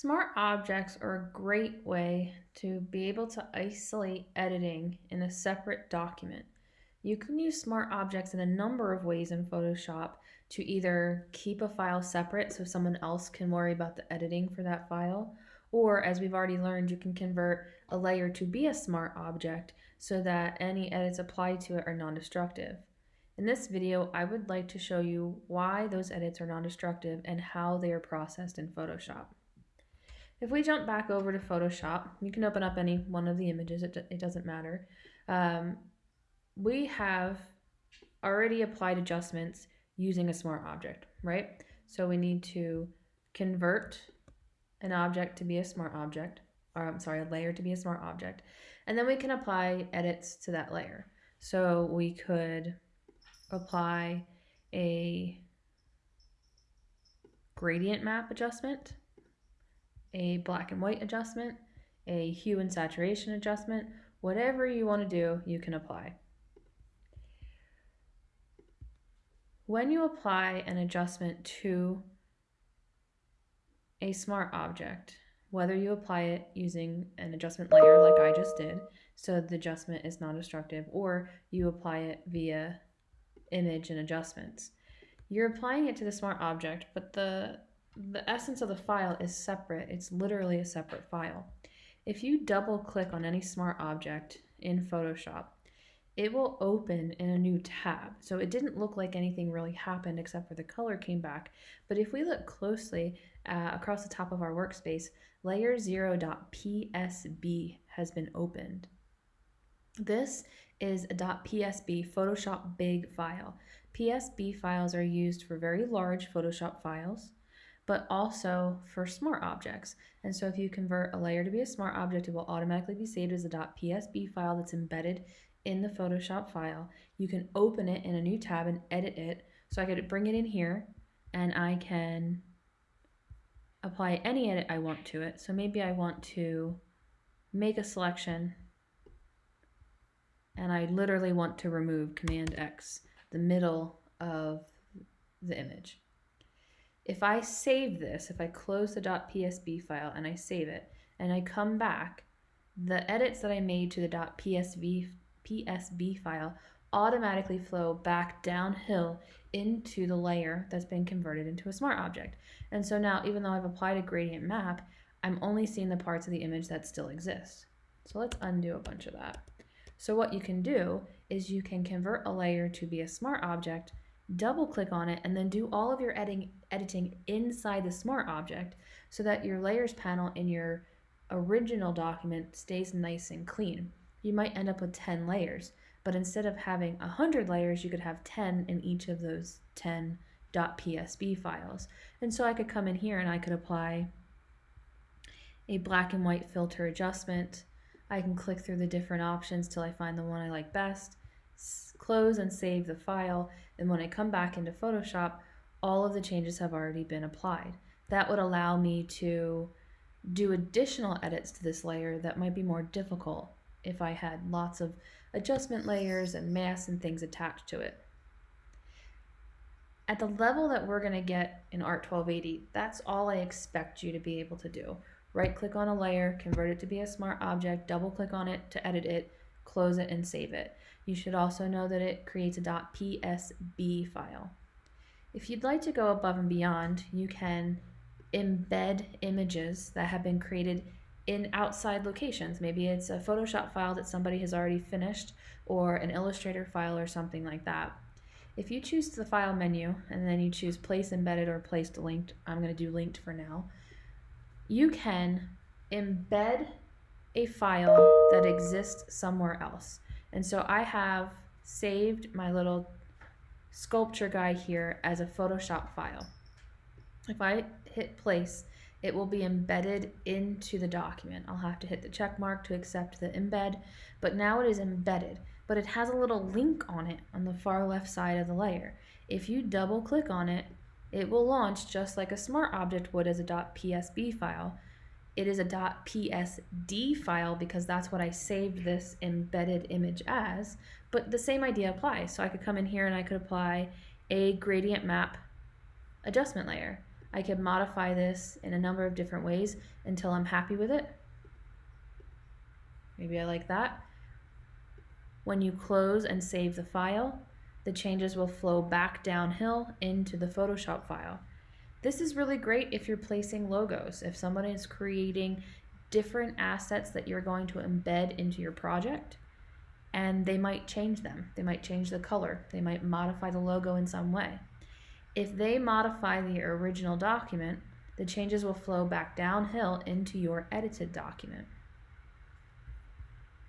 Smart objects are a great way to be able to isolate editing in a separate document. You can use smart objects in a number of ways in Photoshop to either keep a file separate so someone else can worry about the editing for that file, or as we've already learned, you can convert a layer to be a smart object so that any edits applied to it are non-destructive. In this video, I would like to show you why those edits are non-destructive and how they are processed in Photoshop. If we jump back over to Photoshop, you can open up any one of the images, it, it doesn't matter. Um, we have already applied adjustments using a smart object, right? So we need to convert an object to be a smart object, or I'm sorry, a layer to be a smart object, and then we can apply edits to that layer. So we could apply a gradient map adjustment a black and white adjustment, a hue and saturation adjustment, whatever you want to do, you can apply. When you apply an adjustment to a smart object, whether you apply it using an adjustment layer like I just did, so the adjustment is non-destructive, or you apply it via image and adjustments, you're applying it to the smart object, but the the essence of the file is separate. It's literally a separate file. If you double click on any smart object in Photoshop, it will open in a new tab. So it didn't look like anything really happened except for the color came back. But if we look closely uh, across the top of our workspace, layer0.psb has been opened. This is a .psb Photoshop big file. PSB files are used for very large Photoshop files but also for smart objects. And so if you convert a layer to be a smart object, it will automatically be saved as a .psb file that's embedded in the Photoshop file. You can open it in a new tab and edit it. So I could bring it in here and I can apply any edit I want to it. So maybe I want to make a selection and I literally want to remove Command X, the middle of the image. If I save this, if I close the .psb file and I save it, and I come back, the edits that I made to the .psb PSB file automatically flow back downhill into the layer that's been converted into a smart object. And so now, even though I've applied a gradient map, I'm only seeing the parts of the image that still exist. So let's undo a bunch of that. So what you can do is you can convert a layer to be a smart object double click on it, and then do all of your editing, editing inside the smart object so that your layers panel in your original document stays nice and clean. You might end up with 10 layers, but instead of having 100 layers, you could have 10 in each of those 10 .psb files. And so I could come in here and I could apply a black and white filter adjustment. I can click through the different options till I find the one I like best close and save the file, and when I come back into Photoshop, all of the changes have already been applied. That would allow me to do additional edits to this layer that might be more difficult if I had lots of adjustment layers and masks and things attached to it. At the level that we're going to get in ART 1280, that's all I expect you to be able to do. Right click on a layer, convert it to be a smart object, double click on it to edit it, close it and save it. You should also know that it creates a .psb file. If you'd like to go above and beyond, you can embed images that have been created in outside locations. Maybe it's a Photoshop file that somebody has already finished or an Illustrator file or something like that. If you choose the file menu and then you choose place embedded or place linked, I'm going to do linked for now, you can embed a file that exists somewhere else. And so I have saved my little sculpture guy here as a Photoshop file. If I hit place, it will be embedded into the document. I'll have to hit the check mark to accept the embed, but now it is embedded, but it has a little link on it on the far left side of the layer. If you double click on it, it will launch just like a smart object would as a .psb file, it is a .psd file because that's what I saved this embedded image as, but the same idea applies. So I could come in here and I could apply a gradient map adjustment layer. I could modify this in a number of different ways until I'm happy with it. Maybe I like that. When you close and save the file, the changes will flow back downhill into the Photoshop file. This is really great if you're placing logos. If someone is creating different assets that you're going to embed into your project, and they might change them. They might change the color. They might modify the logo in some way. If they modify the original document, the changes will flow back downhill into your edited document.